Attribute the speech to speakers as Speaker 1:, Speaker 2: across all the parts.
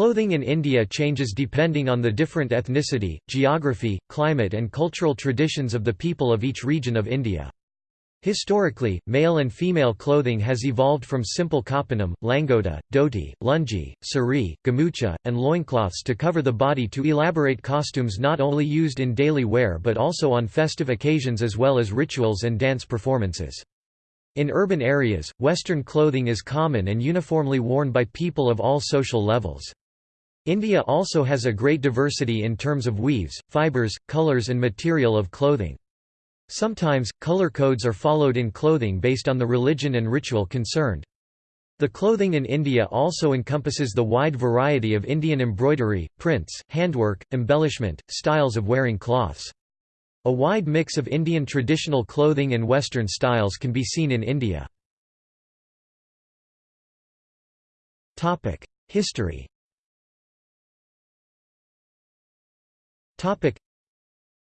Speaker 1: Clothing in India changes depending on the different ethnicity, geography, climate and cultural traditions of the people of each region of India. Historically, male and female clothing has evolved from simple kaupinam, langota, dhoti, lungi, sari, gamucha, and loincloths to cover the body to elaborate costumes not only used in daily wear but also on festive occasions as well as rituals and dance performances. In urban areas, Western clothing is common and uniformly worn by people of all social levels. India also has a great diversity in terms of weaves, fibers, colors and material of clothing. Sometimes, color codes are followed in clothing based on the religion and ritual concerned. The clothing in India also encompasses the wide variety of Indian embroidery, prints, handwork, embellishment, styles of wearing cloths. A wide mix of Indian traditional clothing and Western styles can be seen in India. History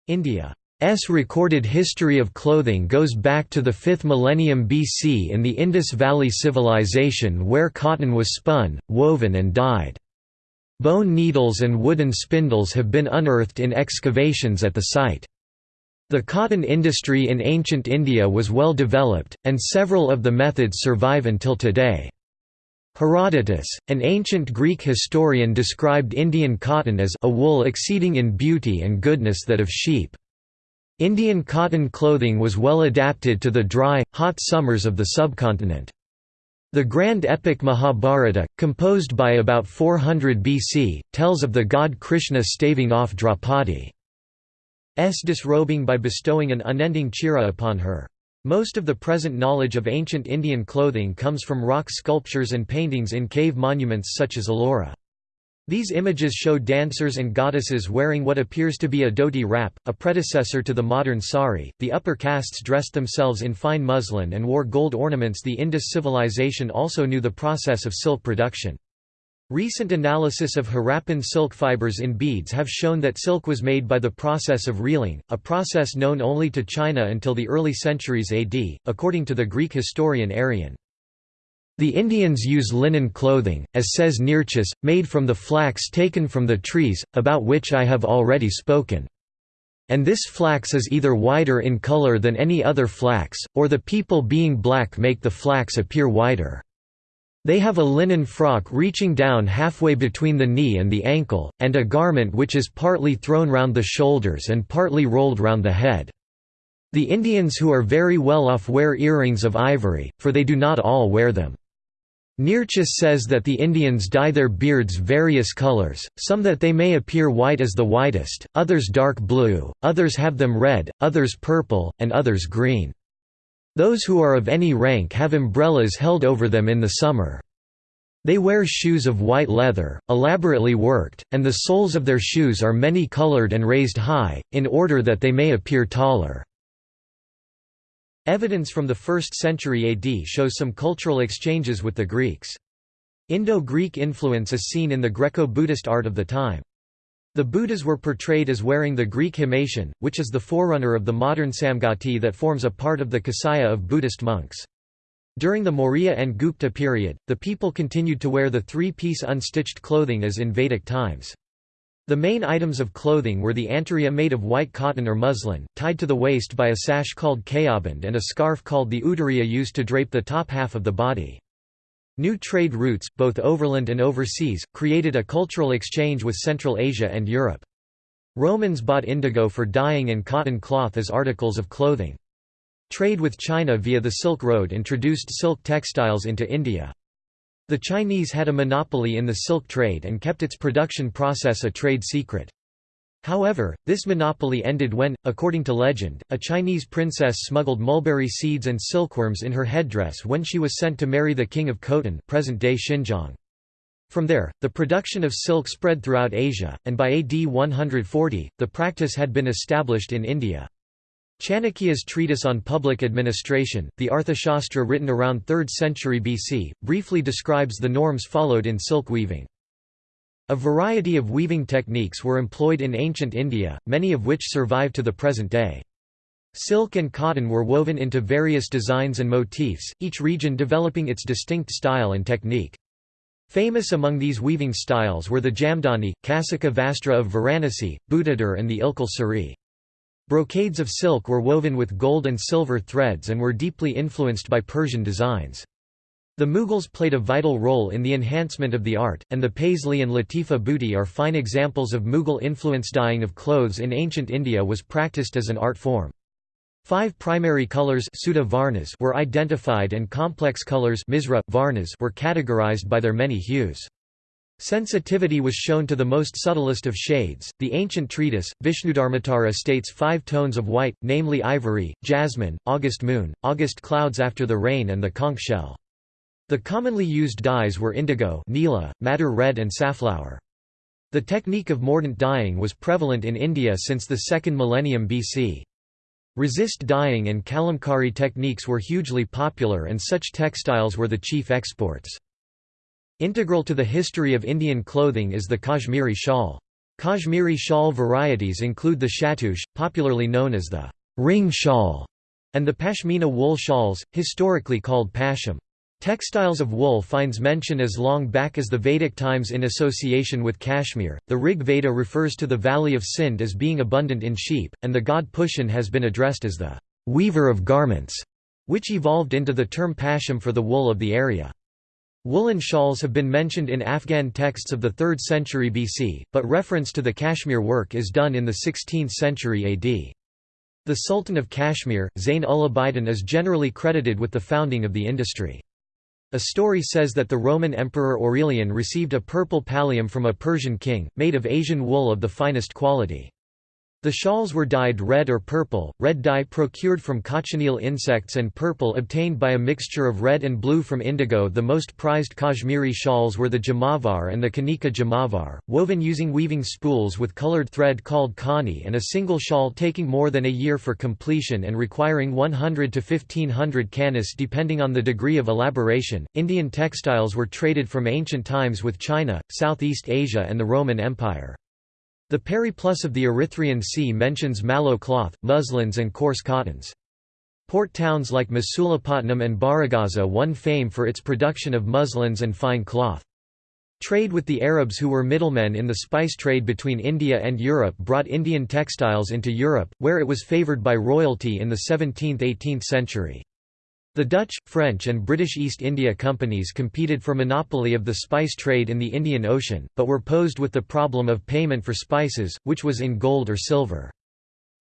Speaker 1: India S recorded history of clothing goes back to the 5th millennium BC in the Indus Valley Civilization where cotton was spun, woven and dyed. Bone needles and wooden spindles have been unearthed in excavations at the site. The cotton industry in ancient India was well developed, and several of the methods survive until today. Herodotus, an ancient Greek historian described Indian cotton as a wool exceeding in beauty and goodness that of sheep. Indian cotton clothing was well adapted to the dry, hot summers of the subcontinent. The grand epic Mahabharata, composed by about 400 BC, tells of the god Krishna staving off Draupadi's disrobing by bestowing an unending chira upon her. Most of the present knowledge of ancient Indian clothing comes from rock sculptures and paintings in cave monuments such as Ellora. These images show dancers and goddesses wearing what appears to be a dhoti wrap, a predecessor to the modern sari. The upper castes dressed themselves in fine muslin and wore gold ornaments. The Indus civilization also knew the process of silk production. Recent analysis of Harappan silk fibers in beads have shown that silk was made by the process of reeling, a process known only to China until the early centuries AD, according to the Greek historian Arrian. The Indians use linen clothing, as says Nearchus, made from the flax taken from the trees, about which I have already spoken. And this flax is either whiter in color than any other flax, or the people being black make the flax appear whiter. They have a linen frock reaching down halfway between the knee and the ankle, and a garment which is partly thrown round the shoulders and partly rolled round the head. The Indians who are very well off wear earrings of ivory, for they do not all wear them. Nearchus says that the Indians dye their beards various colors, some that they may appear white as the whitest, others dark blue, others have them red, others purple, and others green. Those who are of any rank have umbrellas held over them in the summer. They wear shoes of white leather, elaborately worked, and the soles of their shoes are many-colored and raised high, in order that they may appear taller. Evidence from the 1st century AD shows some cultural exchanges with the Greeks. Indo-Greek influence is seen in the Greco-Buddhist art of the time. The Buddhas were portrayed as wearing the Greek himation, which is the forerunner of the modern sanghati that forms a part of the kasaya of Buddhist monks. During the Maurya and Gupta period, the people continued to wear the three-piece unstitched clothing as in Vedic times. The main items of clothing were the antariya made of white cotton or muslin, tied to the waist by a sash called kayaband and a scarf called the uttariya used to drape the top half of the body. New trade routes, both overland and overseas, created a cultural exchange with Central Asia and Europe. Romans bought indigo for dyeing and cotton cloth as articles of clothing. Trade with China via the Silk Road introduced silk textiles into India. The Chinese had a monopoly in the silk trade and kept its production process a trade secret. However, this monopoly ended when, according to legend, a Chinese princess smuggled mulberry seeds and silkworms in her headdress when she was sent to marry the king of Khotan present-day Xinjiang. From there, the production of silk spread throughout Asia, and by AD 140, the practice had been established in India. Chanakya's treatise on public administration, the Arthashastra written around 3rd century BC, briefly describes the norms followed in silk weaving. A variety of weaving techniques were employed in ancient India, many of which survive to the present day. Silk and cotton were woven into various designs and motifs, each region developing its distinct style and technique. Famous among these weaving styles were the Jamdani, Kasika Vastra of Varanasi, Butidar and the Ilkal Sari. Brocades of silk were woven with gold and silver threads and were deeply influenced by Persian designs. The Mughals played a vital role in the enhancement of the art, and the Paisley and Latifa buti are fine examples of Mughal influence. Dyeing of clothes in ancient India was practiced as an art form. Five primary colors were identified and complex colors were categorized by their many hues. Sensitivity was shown to the most subtlest of shades. The ancient treatise, Vishnudharmottara states five tones of white, namely ivory, jasmine, August moon, August clouds after the rain and the conch shell. The commonly used dyes were indigo nila, madder red and safflower. The technique of mordant dyeing was prevalent in India since the second millennium BC. Resist dyeing and kalamkari techniques were hugely popular and such textiles were the chief exports. Integral to the history of Indian clothing is the Kashmiri shawl. Kashmiri shawl varieties include the shahtoosh, popularly known as the ring shawl, and the pashmina wool shawls, historically called pasham. Textiles of wool finds mention as long back as the Vedic times in association with Kashmir. The Rig Veda refers to the valley of Sindh as being abundant in sheep, and the god Pushan has been addressed as the weaver of garments, which evolved into the term pasham for the wool of the area. Woolen shawls have been mentioned in Afghan texts of the 3rd century BC, but reference to the Kashmir work is done in the 16th century AD. The Sultan of Kashmir, Zain ul Abidin is generally credited with the founding of the industry. A story says that the Roman Emperor Aurelian received a purple pallium from a Persian king, made of Asian wool of the finest quality. The shawls were dyed red or purple, red dye procured from cochineal insects and purple obtained by a mixture of red and blue from indigo The most prized Kashmiri shawls were the jamavar and the kanika jamavar, woven using weaving spools with colored thread called kani and a single shawl taking more than a year for completion and requiring 100 to 1500 kanis depending on the degree of elaboration. Indian textiles were traded from ancient times with China, Southeast Asia and the Roman Empire. The Periplus of the Erythraean Sea mentions mallow cloth, muslins and coarse cottons. Port towns like Masulipatnam and Barygaza won fame for its production of muslins and fine cloth. Trade with the Arabs who were middlemen in the spice trade between India and Europe brought Indian textiles into Europe, where it was favoured by royalty in the 17th–18th century. The Dutch, French and British East India Companies competed for monopoly of the spice trade in the Indian Ocean, but were posed with the problem of payment for spices, which was in gold or silver.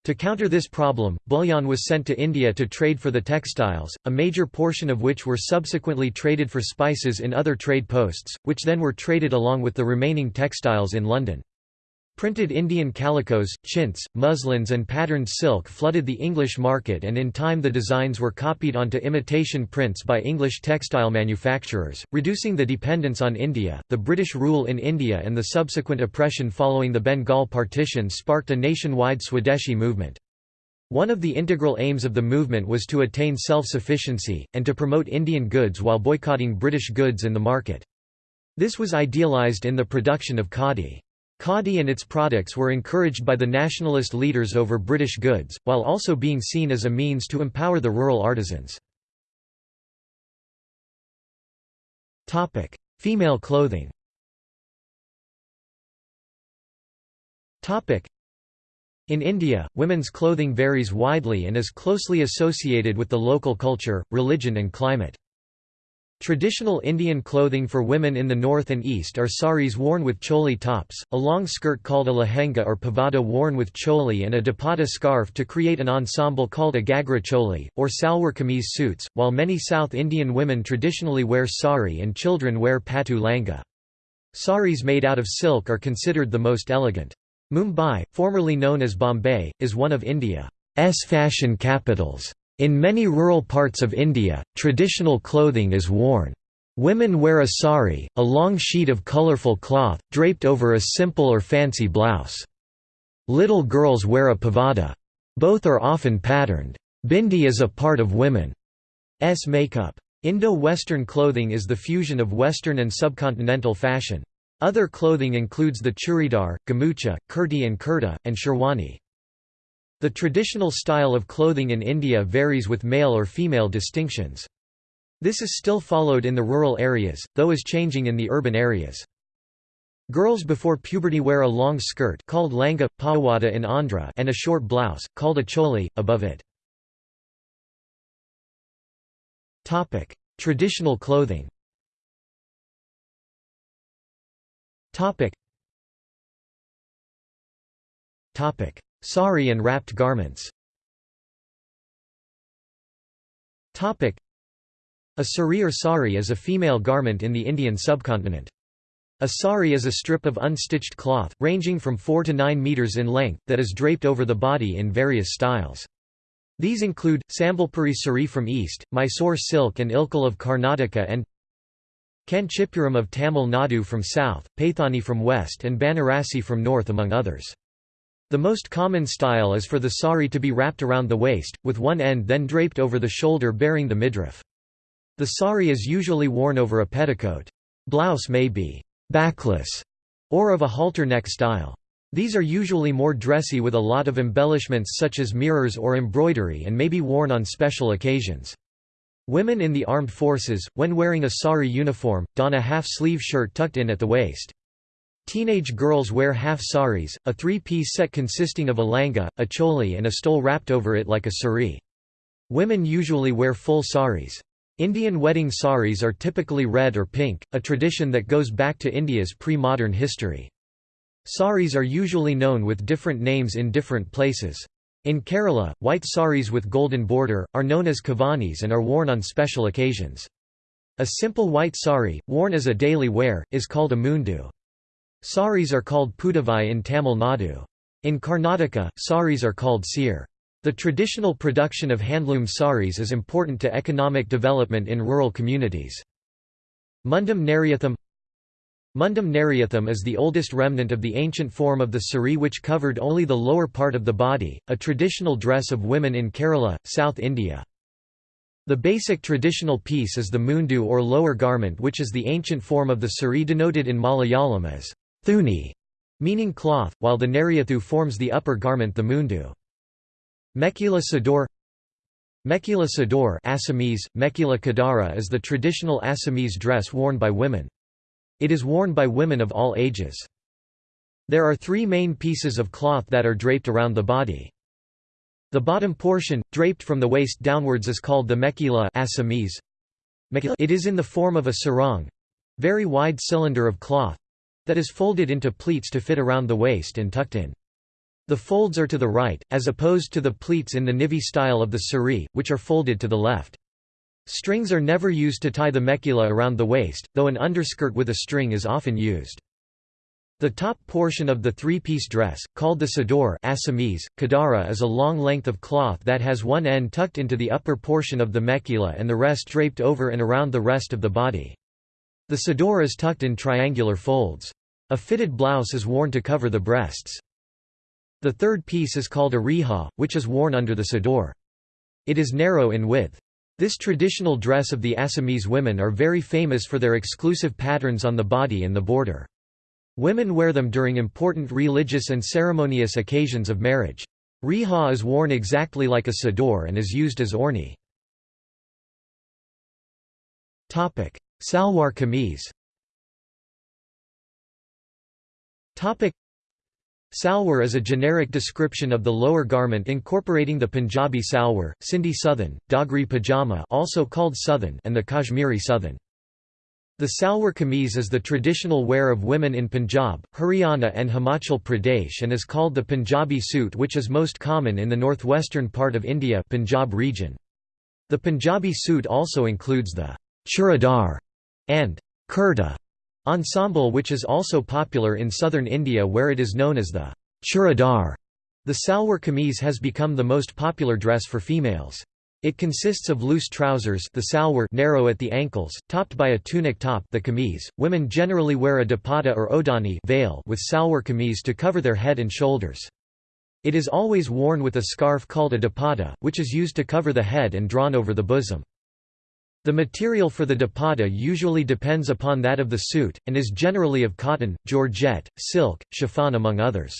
Speaker 1: To counter this problem, bullion was sent to India to trade for the textiles, a major portion of which were subsequently traded for spices in other trade posts, which then were traded along with the remaining textiles in London. Printed Indian calicos, chintz, muslins and patterned silk flooded the English market and in time the designs were copied onto imitation prints by English textile manufacturers, reducing the dependence on India. The British rule in India and the subsequent oppression following the Bengal partition sparked a nationwide Swadeshi movement. One of the integral aims of the movement was to attain self-sufficiency, and to promote Indian goods while boycotting British goods in the market. This was idealized in the production of khadi. Khadi and its products were encouraged by the nationalist leaders over British goods, while also being seen as a means to empower the rural artisans. Female clothing in India, women's clothing varies widely and is closely associated with the local culture, religion and climate. Traditional Indian clothing for women in the north and east are saris worn with choli tops, a long skirt called a lehenga or pavada worn with choli and a dupatta scarf to create an ensemble called a gagra choli, or salwar kameez suits, while many South Indian women traditionally wear sari and children wear patu langa. Saris made out of silk are considered the most elegant. Mumbai, formerly known as Bombay, is one of India's fashion capitals. In many rural parts of India, traditional clothing is worn. Women wear a sari, a long sheet of colourful cloth, draped over a simple or fancy blouse. Little girls wear a pavada. Both are often patterned. Bindi is a part of women's makeup. Indo-Western clothing is the fusion of Western and subcontinental fashion. Other clothing includes the churidar, gamucha, kurti and kurta, and sherwani. The traditional style of clothing in India varies with male or female distinctions. This is still followed in the rural areas, though is changing in the urban areas. Girls before puberty wear a long skirt called langa, pawada in Andhra and a short blouse, called a choli, above it. Traditional clothing Sari and wrapped garments a sari or sari is a female garment in the Indian subcontinent. A sari is a strip of unstitched cloth, ranging from 4 to 9 meters in length, that is draped over the body in various styles. These include, Sambalpuri sari from east, Mysore silk and ilkal of Karnataka and Kanchipuram of Tamil Nadu from south, Paithani from west and Banarasi from north among others. The most common style is for the sari to be wrapped around the waist, with one end then draped over the shoulder bearing the midriff. The sari is usually worn over a petticoat. Blouse may be backless or of a halter neck style. These are usually more dressy with a lot of embellishments such as mirrors or embroidery and may be worn on special occasions. Women in the armed forces, when wearing a sari uniform, don a half-sleeve shirt tucked in at the waist. Teenage girls wear half saris, a three-piece set consisting of a langa, a choli and a stole wrapped over it like a sari. Women usually wear full saris. Indian wedding saris are typically red or pink, a tradition that goes back to India's pre-modern history. Saris are usually known with different names in different places. In Kerala, white saris with golden border, are known as kavanis and are worn on special occasions. A simple white sari, worn as a daily wear, is called a mundu. Saris are called pudavai in Tamil Nadu. In Karnataka, saris are called seer. The traditional production of handloom saris is important to economic development in rural communities. Mundum Neriyathum Mundum Neriyathum is the oldest remnant of the ancient form of the sari which covered only the lower part of the body, a traditional dress of women in Kerala, South India. The basic traditional piece is the mundu or lower garment which is the ancient form of the sari denoted in Malayalam as thuni, meaning cloth, while the neriyathu forms the upper garment the mundu. Mekhela Sador Mekhela Sador Assamese, Mekhela Kadara is the traditional Assamese dress worn by women. It is worn by women of all ages. There are three main pieces of cloth that are draped around the body. The bottom portion, draped from the waist downwards is called the Mekhela Assamese. It is in the form of a sarong—very wide cylinder of cloth—that is folded into pleats to fit around the waist and tucked in. The folds are to the right, as opposed to the pleats in the nivi style of the sari, which are folded to the left. Strings are never used to tie the mekhela around the waist, though an underskirt with a string is often used. The top portion of the three-piece dress, called the sador Assamese, kadara is a long length of cloth that has one end tucked into the upper portion of the mekhela and the rest draped over and around the rest of the body. The sador is tucked in triangular folds. A fitted blouse is worn to cover the breasts. The third piece is called a riha, which is worn under the sador. It is narrow in width. This traditional dress of the Assamese women are very famous for their exclusive patterns on the body and the border. Women wear them during important religious and ceremonious occasions of marriage. Riha is worn exactly like a sador and is used as orni. Salwar kameez Salwar is a generic description of the lower garment incorporating the Punjabi salwar, Sindhi suthan, Dogri pajama also called suthan and the Kashmiri suthan. The salwar kameez is the traditional wear of women in Punjab, Haryana and Himachal Pradesh and is called the Punjabi suit which is most common in the northwestern part of India Punjab region. The Punjabi suit also includes the churidar and kurta Ensemble which is also popular in southern India where it is known as the churidar. The salwar kameez has become the most popular dress for females. It consists of loose trousers the salwar narrow at the ankles, topped by a tunic top the kameez. Women generally wear a dupatta or odhani veil with salwar kameez to cover their head and shoulders. It is always worn with a scarf called a dupatta, which is used to cover the head and drawn over the bosom. The material for the dupatta usually depends upon that of the suit, and is generally of cotton, georgette, silk, chiffon among others.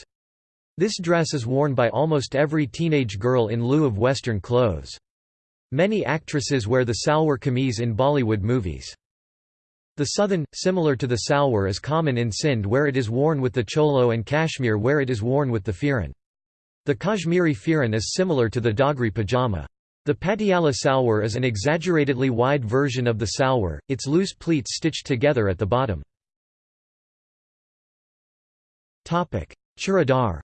Speaker 1: This dress is worn by almost every teenage girl in lieu of Western clothes. Many actresses wear the salwar kameez in Bollywood movies. The suthan, similar to the salwar is common in Sindh where it is worn with the cholo and Kashmir where it is worn with the firan. The Kashmiri firan is similar to the Dogri pajama. The Patiala salwar is an exaggeratedly wide version of the salwar, its loose pleats stitched together at the bottom. Churidar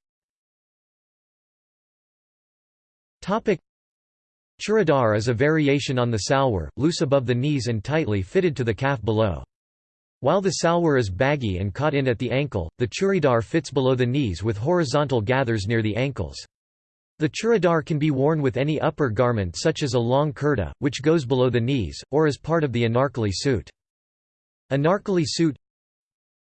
Speaker 1: Churidar is a variation on the salwar, loose above the knees and tightly fitted to the calf below. While the salwar is baggy and caught in at the ankle, the churidar fits below the knees with horizontal gathers near the ankles. The churidar can be worn with any upper garment such as a long kurta, which goes below the knees, or as part of the anarkali suit. Anarkali suit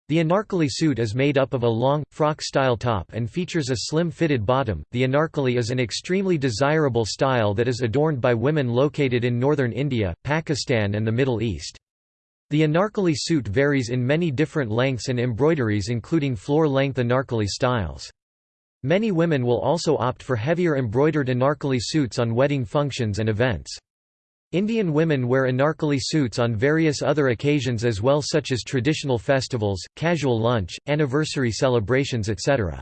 Speaker 1: the anarkali suit is made up of a long, frock-style top and features a slim-fitted bottom. The anarkali is an extremely desirable style that is adorned by women located in northern India, Pakistan and the Middle East. The anarkali suit varies in many different lengths and embroideries including floor-length anarkali styles. Many women will also opt for heavier embroidered anarkali suits on wedding functions and events. Indian women wear anarkali suits on various other occasions as well such as traditional festivals, casual lunch, anniversary celebrations etc.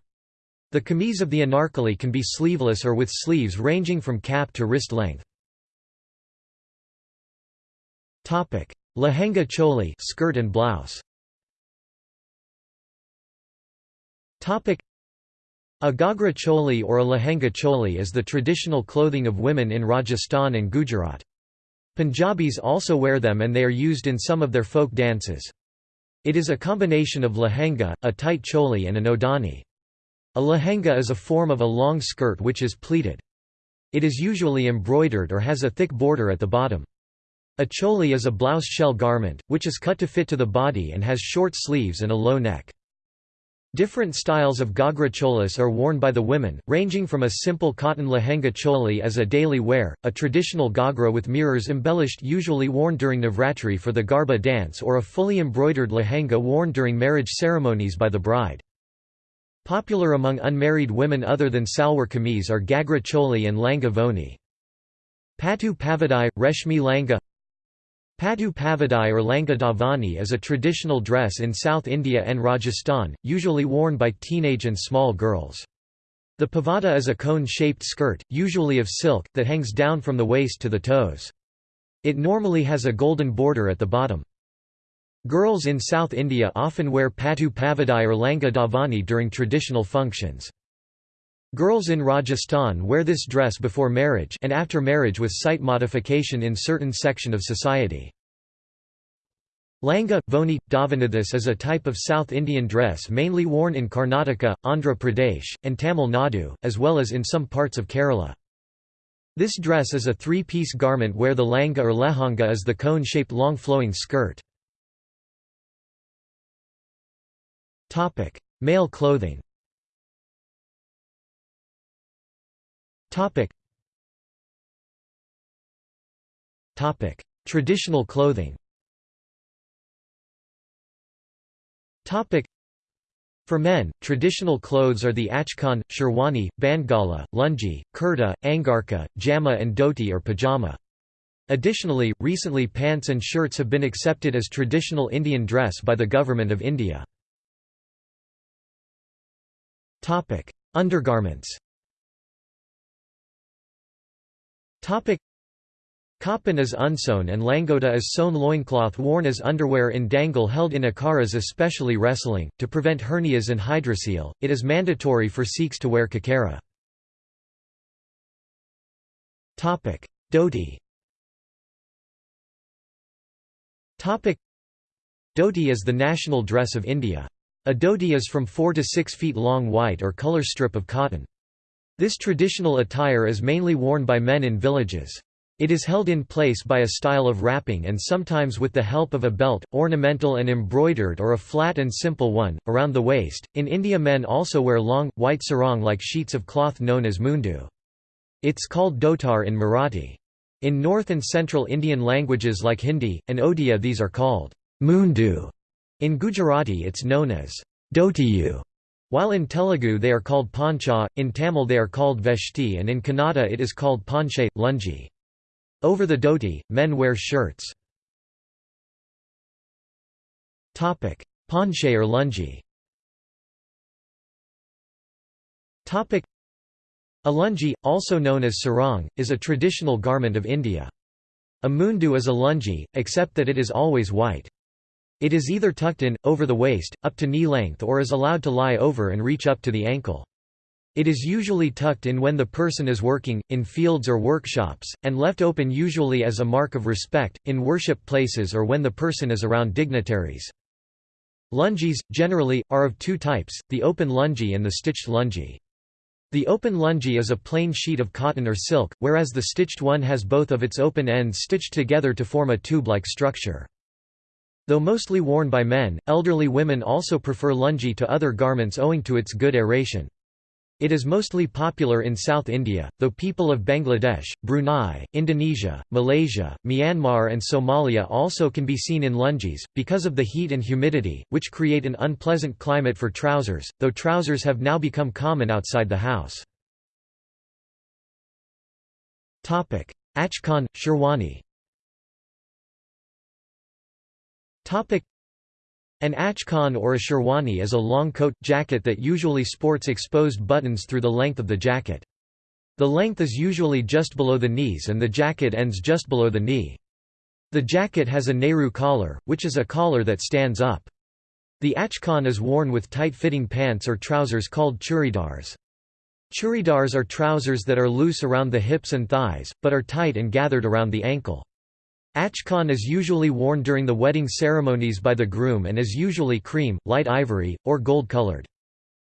Speaker 1: The kameez of the anarkali can be sleeveless or with sleeves ranging from cap to wrist length. Lehenga choli skirt and blouse. A Ghagra choli or a lehenga choli is the traditional clothing of women in Rajasthan and Gujarat. Punjabis also wear them and they are used in some of their folk dances. It is a combination of lehenga, a tight choli and an odhani. A lehenga is a form of a long skirt which is pleated. It is usually embroidered or has a thick border at the bottom. A choli is a blouse shell garment, which is cut to fit to the body and has short sleeves and a low neck. Different styles of Ghagra cholis are worn by the women, ranging from a simple cotton lehenga choli as a daily wear, a traditional Ghagra with mirrors embellished usually worn during Navratri for the Garba dance or a fully embroidered lehenga worn during marriage ceremonies by the bride. Popular among unmarried women other than salwar kameez are Ghagra choli and langa voni. Patu pavadai, reshmi langa Patu Pavadai or Langa Davani is a traditional dress in South India and Rajasthan, usually worn by teenage and small girls. The pavada is a cone-shaped skirt, usually of silk, that hangs down from the waist to the toes. It normally has a golden border at the bottom. Girls in South India often wear patu pavadai or langa davani during traditional functions. Girls in Rajasthan wear this dress before marriage and after marriage with slight modification in certain section of society. Langa, Voni, Davanidhis is a type of South Indian dress mainly worn in Karnataka, Andhra Pradesh, and Tamil Nadu, as well as in some parts of Kerala. This dress is a three-piece garment where the langa or lehanga is the cone-shaped long flowing skirt. Male clothing Topic. Topic: Traditional clothing. Topic. For men, traditional clothes are the achkan, sherwani, bandgala, lungi, kurta, angarka, jama and dhoti or pajama. Additionally, recently pants and shirts have been accepted as traditional Indian dress by the Government of India. Undergarments Kapan is unsewn and langota is sewn loincloth worn as underwear in dangal held in akharas especially wrestling, to prevent hernias and hydrocele. It is mandatory for Sikhs to wear kachera. Dhoti Dhoti is the national dress of India. A dhoti is from 4 to 6 feet long white or color strip of cotton. This traditional attire is mainly worn by men in villages. It is held in place by a style of wrapping and sometimes with the help of a belt, ornamental and embroidered or a flat and simple one, around the waist. In India, men also wear long, white sarong like sheets of cloth known as mundu. It's called dhotar in Marathi. In North and Central Indian languages like Hindi, and Odia, these are called mundu. In Gujarati, it's known as dhotiyu. While in Telugu they are called pancha, in Tamil they are called veshti and in Kannada it is called panche, lungi. Over the dhoti, men wear shirts. Ponche or lungi A lungi, also known as sarong, is a traditional garment of India. A mundu is a lungi, except that it is always white. It is either tucked in, over the waist, up to knee length or is allowed to lie over and reach up to the ankle. It is usually tucked in when the person is working, in fields or workshops, and left open usually as a mark of respect, in worship places or when the person is around dignitaries. Lungis, generally, are of two types, the open lungi and the stitched lungi. The open lungi is a plain sheet of cotton or silk, whereas the stitched one has both of its open ends stitched together to form a tube-like structure. Though mostly worn by men, elderly women also prefer lungi to other garments owing to its good aeration. It is mostly popular in South India, though people of Bangladesh, Brunei, Indonesia, Malaysia, Myanmar and Somalia also can be seen in lungis, because of the heat and humidity, which create an unpleasant climate for trousers, though trousers have now become common outside the house. Achkan, Sherwani an achkan or a sherwani is a long coat, jacket that usually sports exposed buttons through the length of the jacket. The length is usually just below the knees and the jacket ends just below the knee. The jacket has a Nehru collar, which is a collar that stands up. The achkan is worn with tight-fitting pants or trousers called churidars. Churidars are trousers that are loose around the hips and thighs, but are tight and gathered around the ankle. Achkan is usually worn during the wedding ceremonies by the groom and is usually cream, light ivory, or gold-colored.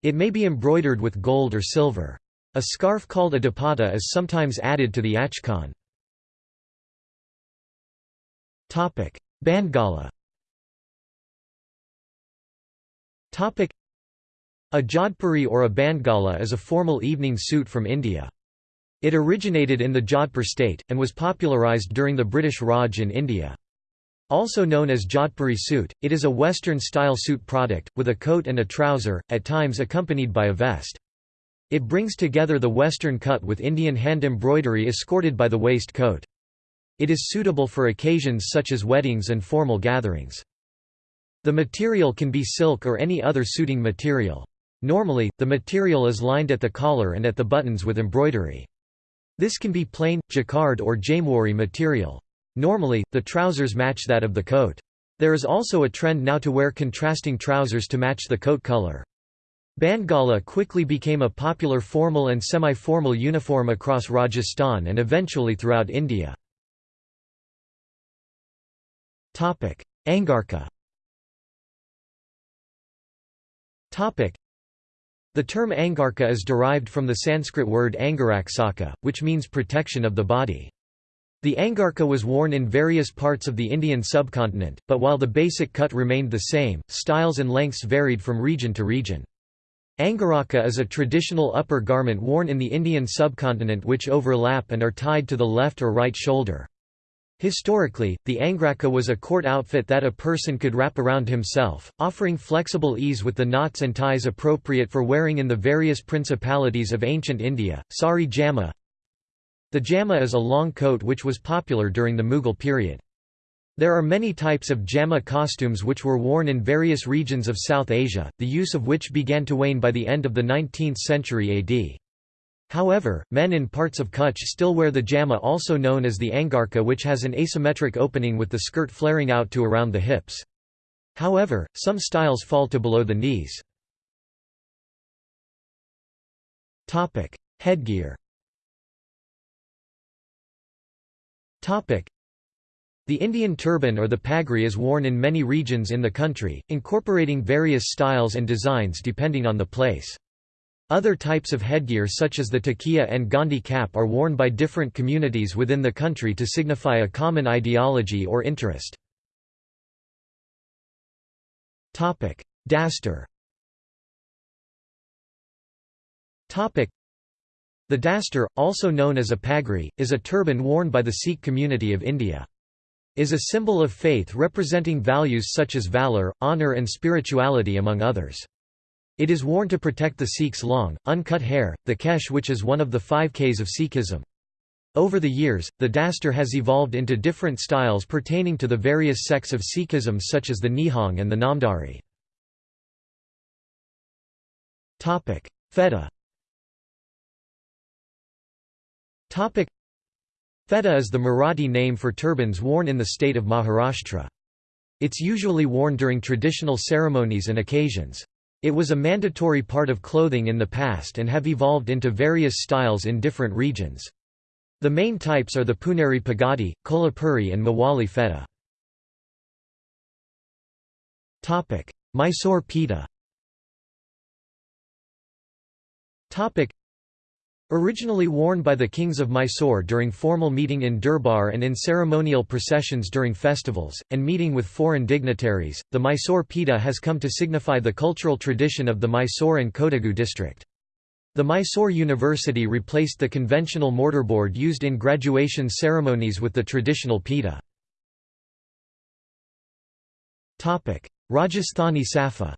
Speaker 1: It may be embroidered with gold or silver. A scarf called a dupatta is sometimes added to the achkan. Bandgala A jodhpuri or a bandgala is a formal evening suit from India. It originated in the Jodhpur state, and was popularised during the British Raj in India. Also known as Jodhpuri suit, it is a Western-style suit product, with a coat and a trouser, at times accompanied by a vest. It brings together the Western cut with Indian hand embroidery escorted by the waist coat. It is suitable for occasions such as weddings and formal gatherings. The material can be silk or any other suiting material. Normally, the material is lined at the collar and at the buttons with embroidery. This can be plain, jacquard or jamwari material. Normally, the trousers match that of the coat. There is also a trend now to wear contrasting trousers to match the coat color. Bandgala quickly became a popular formal and semi-formal uniform across Rajasthan and eventually throughout India. Angarka the term Angarka is derived from the Sanskrit word Angaraksaka, which means protection of the body. The Angarka was worn in various parts of the Indian subcontinent, but while the basic cut remained the same, styles and lengths varied from region to region. Angaraka is a traditional upper garment worn in the Indian subcontinent which overlap and are tied to the left or right shoulder. Historically, the angraka was a court outfit that a person could wrap around himself, offering flexible ease with the knots and ties appropriate for wearing in the various principalities of ancient India. Sari jama The jama is a long coat which was popular during the Mughal period. There are many types of jama costumes which were worn in various regions of South Asia, the use of which began to wane by the end of the 19th century AD. However, men in parts of Kutch still wear the jama also known as the angarka which has an asymmetric opening with the skirt flaring out to around the hips. However, some styles fall to below the knees. Headgear the Indian turban or the pagri is worn in many regions in the country, incorporating various styles and designs depending on the place. Other types of headgear such as the takiya and gandhi cap are worn by different communities within the country to signify a common ideology or interest. Dastar The dastar, also known as a pagri, is a turban worn by the Sikh community of India. Is a symbol of faith representing values such as valor, honor and spirituality among others. It is worn to protect the Sikhs' long, uncut hair, the kesh which is one of the five Ks of Sikhism. Over the years, the dastar has evolved into different styles pertaining to the various sects of Sikhism such as the Nihang and the Namdhari. Feta Feta is the Marathi name for turbans worn in the state of Maharashtra. It's usually worn during traditional ceremonies and occasions. It was a mandatory part of clothing in the past and have evolved into various styles in different regions. The main types are the Puneri Pagadi, Kolhapuri and Mawali Feta. Mysore Peta Originally worn by the kings of Mysore during formal meeting in Durbar and in ceremonial processions during festivals, and meeting with foreign dignitaries, the Mysore Peta has come to signify the cultural tradition of the Mysore and Kodagu district. The Mysore University replaced the conventional mortarboard used in graduation ceremonies with the traditional peta. Rajasthani Safa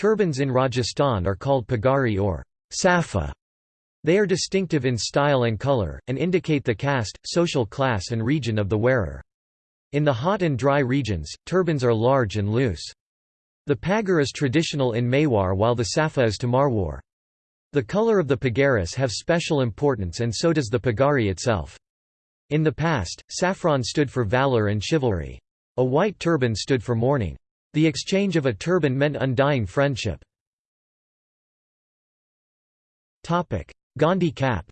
Speaker 1: Turbans in Rajasthan are called pagari or safa. They are distinctive in style and color, and indicate the caste, social class and region of the wearer. In the hot and dry regions, turbans are large and loose. The pagar is traditional in Mewar while the safa is to Marwar. The color of the pagaris have special importance and so does the pagari itself. In the past, saffron stood for valor and chivalry. A white turban stood for mourning. The exchange of a turban meant undying friendship. Gandhi cap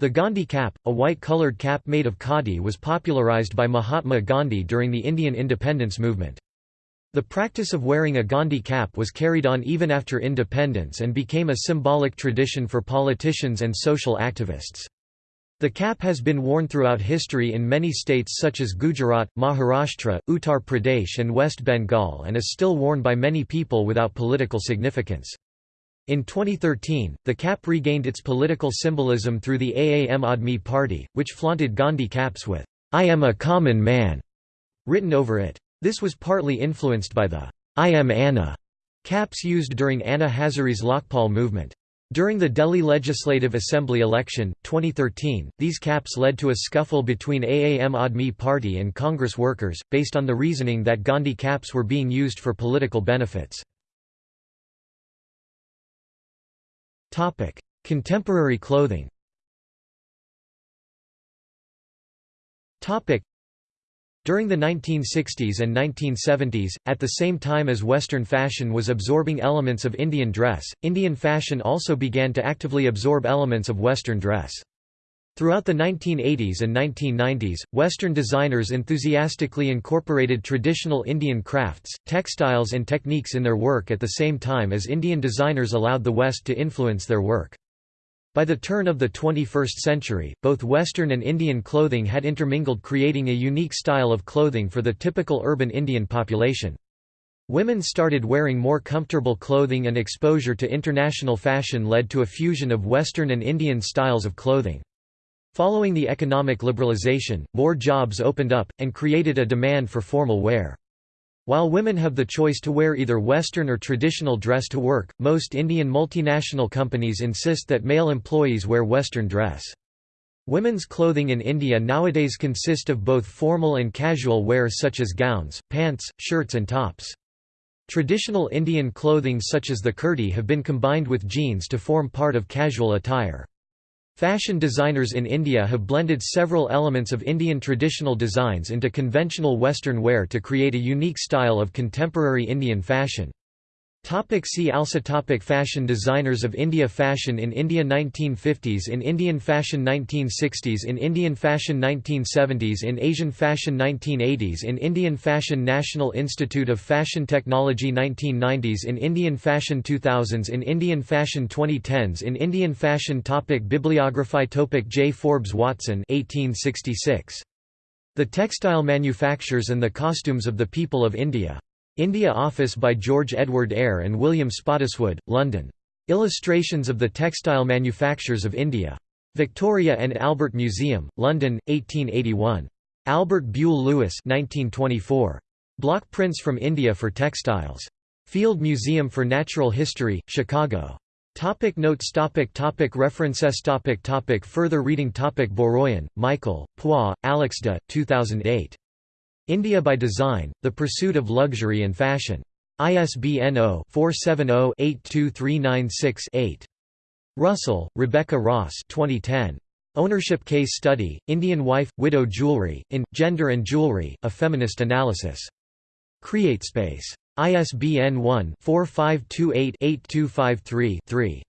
Speaker 1: the Gandhi cap, a white-coloured cap made of khadi was popularised by Mahatma Gandhi during the Indian independence movement. The practice of wearing a Gandhi cap was carried on even after independence and became a symbolic tradition for politicians and social activists. The cap has been worn throughout history in many states such as Gujarat, Maharashtra, Uttar Pradesh and West Bengal and is still worn by many people without political significance. In 2013, the cap regained its political symbolism through the Aam Aadmi Party, which flaunted Gandhi caps with, I am a common man, written over it. This was partly influenced by the I am Anna caps used during Anna Hazare's Lokpal movement. During the Delhi Legislative Assembly election, 2013, these caps led to a scuffle between Aam Aadmi Party and Congress workers, based on the reasoning that Gandhi caps were being used for political benefits. Contemporary clothing during the 1960s and 1970s, at the same time as Western fashion was absorbing elements of Indian dress, Indian fashion also began to actively absorb elements of Western dress. Throughout the 1980s and 1990s, Western designers enthusiastically incorporated traditional Indian crafts, textiles and techniques in their work at the same time as Indian designers allowed the West to influence their work. By the turn of the 21st century, both Western and Indian clothing had intermingled creating a unique style of clothing for the typical urban Indian population. Women started wearing more comfortable clothing and exposure to international fashion led to a fusion of Western and Indian styles of clothing. Following the economic liberalization, more jobs opened up, and created a demand for formal wear. While women have the choice to wear either Western or traditional dress to work, most Indian multinational companies insist that male employees wear Western dress. Women's clothing in India nowadays consist of both formal and casual wear such as gowns, pants, shirts and tops. Traditional Indian clothing such as the kurti have been combined with jeans to form part of casual attire. Fashion designers in India have blended several elements of Indian traditional designs into conventional Western wear to create a unique style of contemporary Indian fashion. Topic see also topic Fashion designers of India Fashion in India 1950s In Indian fashion 1960s In Indian fashion 1970s In Asian fashion 1980s In Indian fashion National Institute of Fashion Technology 1990s In Indian fashion 2000s In Indian fashion 2010s In Indian fashion topic Bibliography topic J. Forbes Watson 1866. The Textile Manufactures and the Costumes of the People of India. India Office by George Edward Eyre and William Spottiswoode, London. Illustrations of the Textile Manufactures of India. Victoria and Albert Museum, London, 1881. Albert Buell Lewis 1924. Block prints from India for textiles. Field Museum for Natural History, Chicago. Topic notes topic topic References topic topic Further reading topic Boroian, Michael, Poix, Alex de, 2008. India by Design, The Pursuit of Luxury and Fashion. ISBN 0-470-82396-8. Russell, Rebecca Ross 2010. Ownership Case Study, Indian Wife, Widow Jewelry, in, Gender and Jewelry, A Feminist Analysis. CreateSpace. ISBN 1-4528-8253-3.